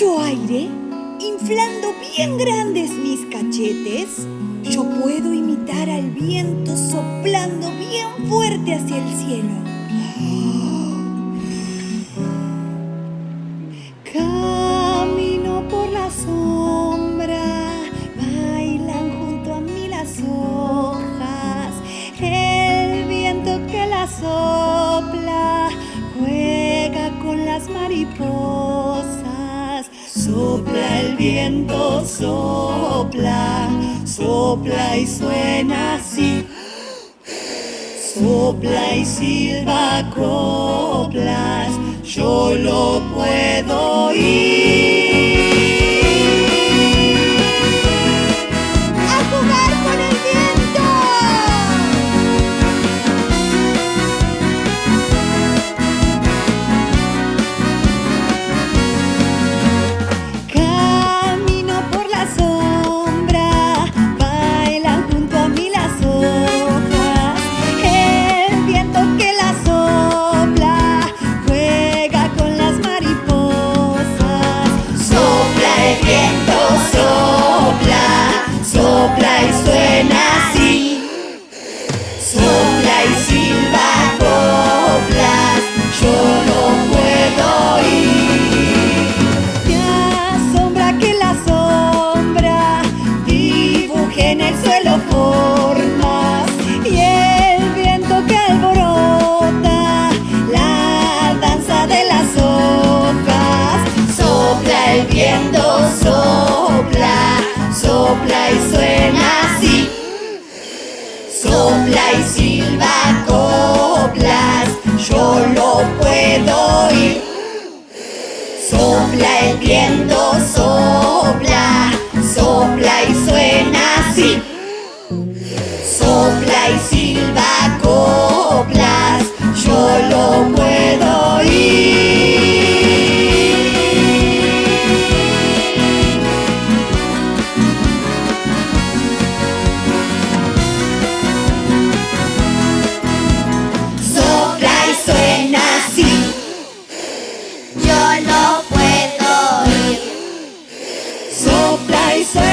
inflando bien grandes mis cachetes, yo puedo imitar al viento soplando bien fuerte hacia el cielo. Camino por la sombra, bailan junto a mí las hojas, el viento que las sopla viento, sopla, sopla y suena así. Sopla y silba coplas, yo lo puedo oír. Formas y el viento que alborota la danza de las hojas. Sopla el viento, sopla, sopla y suena así. Sopla y silba coplas, yo lo puedo oír. Sopla el viento, sopla, sopla y suena I say.